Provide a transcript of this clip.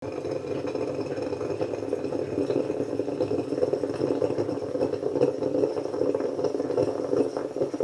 you